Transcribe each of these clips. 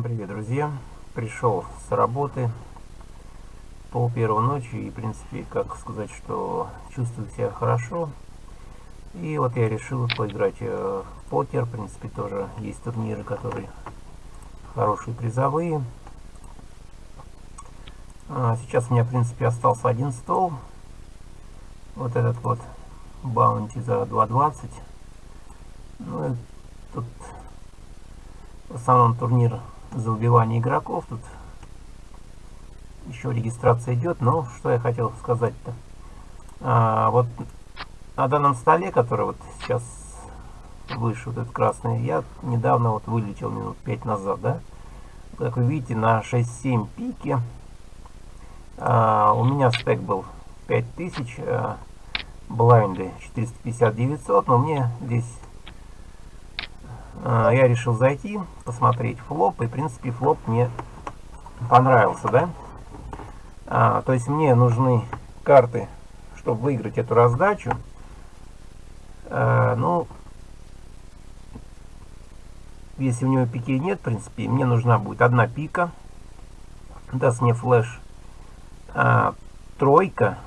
Всем привет, друзья! Пришел с работы пол первой ночи и, в принципе, как сказать, что чувствую себя хорошо. И вот я решил поиграть э, в покер. В принципе, тоже есть турниры, которые хорошие призовые. А сейчас у меня, в принципе, остался один стол. Вот этот вот баунти за 2.20. Ну, тут в основном турнир за убивание игроков. Тут еще регистрация идет. Но что я хотел сказать-то. А, вот на данном столе, который вот сейчас выше, вот этот красный, я недавно вот вылетел минут 5 назад, да. Как вы видите, на 6-7 пике а, у меня стек был 5000, а, блайнды 450-900, но мне здесь я решил зайти, посмотреть флоп, и в принципе флоп мне понравился, да? А, то есть мне нужны карты, чтобы выиграть эту раздачу. А, ну, если у него пики нет, в принципе, мне нужна будет одна пика. Даст мне флеш а, тройка.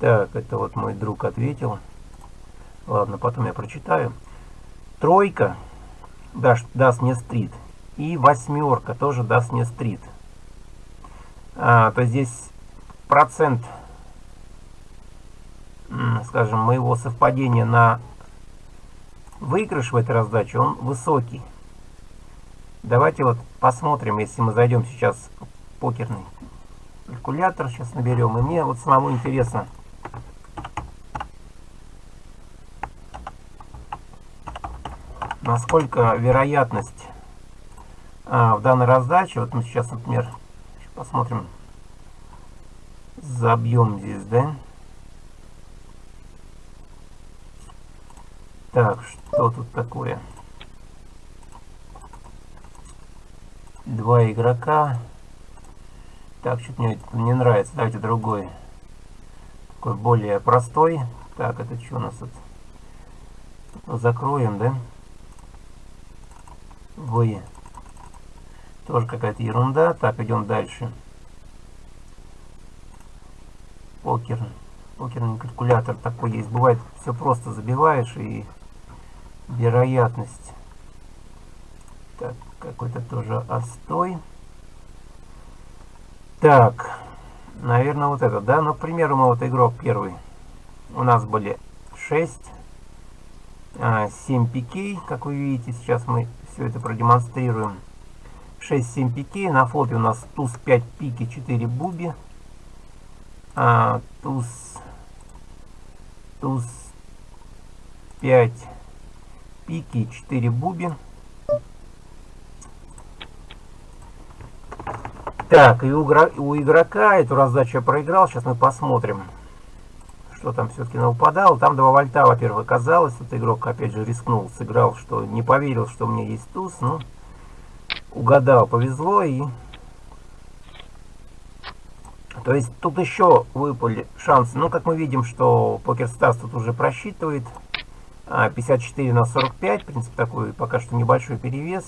Так, это вот мой друг ответил. Ладно, потом я прочитаю. Тройка даст, даст мне стрит. И восьмерка тоже даст мне стрит. А, то здесь процент, скажем, моего совпадения на выигрыш в этой раздаче, он высокий. Давайте вот посмотрим, если мы зайдем сейчас в покерный калькулятор, сейчас наберем. И мне вот самому интересно, насколько вероятность а, в данной раздаче, вот мы сейчас, например, посмотрим, забьем здесь, да? Так, что тут такое? Два игрока. Так, что-то мне не нравится. Давайте другой. Такой более простой. Так, это что у нас тут? Закроем, да? Вы. Тоже какая-то ерунда. Так, идем дальше. Покер. Покерный калькулятор такой есть. Бывает, все просто забиваешь и вероятность. Так, какой-то тоже отстой. Так, наверное, вот это, да? Ну, к примеру, мы вот игрок первый. У нас были 6, 7 пикей, как вы видите, сейчас мы все это продемонстрируем. 6-7 пикей, на флопе у нас туз 5 пики, 4 буби, а, туз, туз 5 пики, 4 буби. Так, и у, у игрока эту раздачу я проиграл. Сейчас мы посмотрим, что там все-таки выпадало. Там 2 вольта, во-первых, оказалось. Этот игрок, опять же, рискнул, сыграл, что не поверил, что у меня есть туз. Ну, угадал, повезло. И... То есть тут еще выпали шансы. Ну, как мы видим, что Покер Стас тут уже просчитывает. 54 а, на 45. В принципе, такой пока что небольшой перевес.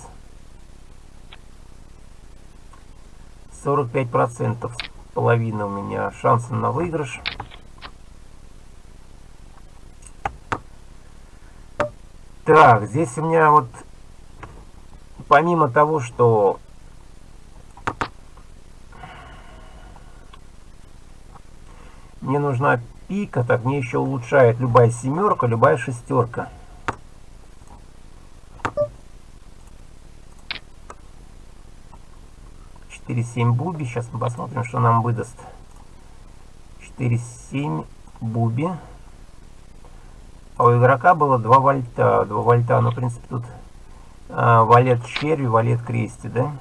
45% половина у меня шансы на выигрыш. Так, здесь у меня вот помимо того, что мне нужна пика, так мне еще улучшает любая семерка, любая шестерка. 4,7 буби. Сейчас мы посмотрим, что нам выдаст. 4,7 буби. А у игрока было 2 вольта. 2 вольта, ну, в принципе, тут а, валет черви, валет крести, да?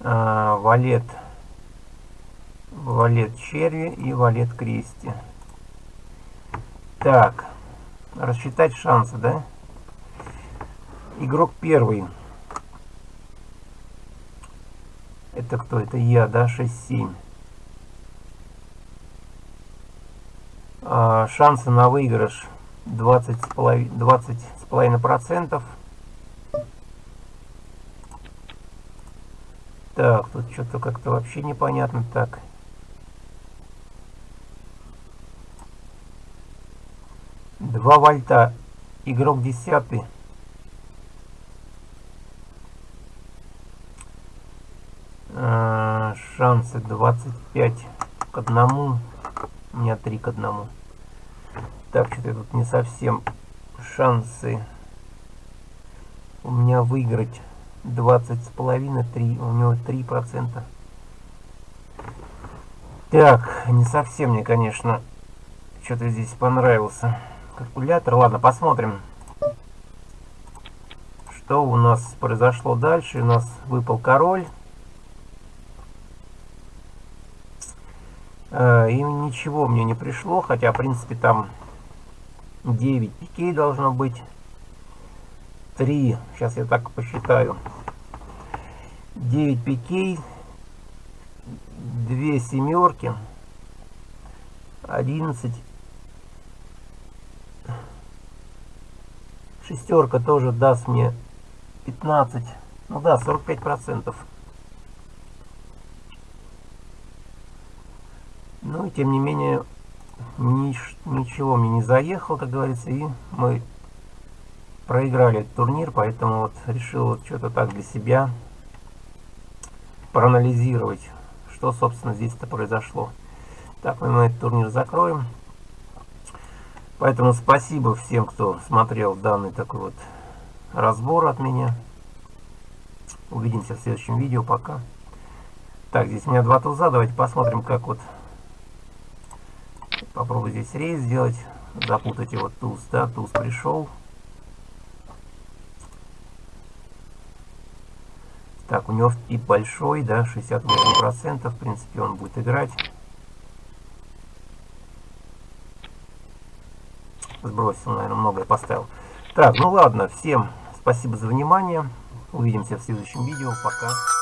А, валет, валет черви и валет крести. Так, рассчитать шансы, да? Игрок первый. Это кто? Это я, да? 6-7. А, шансы на выигрыш 20 с половиной, 20 с половиной процентов. Так, тут что-то как-то вообще непонятно так. Два вольта. Игрок десятый. А, шансы 25 к одному. У меня 3 к одному. Так, что-то тут не совсем шансы у меня выиграть 20 с половиной, 3, у него 3 процента. Так, не совсем мне, конечно, что-то здесь понравился калькулятор. Ладно, посмотрим, что у нас произошло дальше. У нас выпал король. Э, и ничего мне не пришло, хотя, в принципе, там 9 пикей должно быть. 3, сейчас я так посчитаю. 9 пикей, 2 семерки, 11. Шестерка тоже даст мне 15. Ну да, 45 процентов. Ну и тем не менее нич ничего мне не заехал, как говорится, и мы проиграли этот турнир, поэтому вот решил вот что-то так для себя проанализировать, что, собственно, здесь-то произошло. Так, мы этот турнир закроем. Поэтому спасибо всем, кто смотрел данный такой вот разбор от меня. Увидимся в следующем видео. Пока. Так, здесь у меня два туза. Давайте посмотрим, как вот Попробую здесь рейс сделать. Запутать его туз, да, туз пришел. Так, у него тип большой, да, 68%, в принципе, он будет играть. Сбросил, наверное, многое поставил. Так, ну ладно, всем спасибо за внимание. Увидимся в следующем видео. Пока.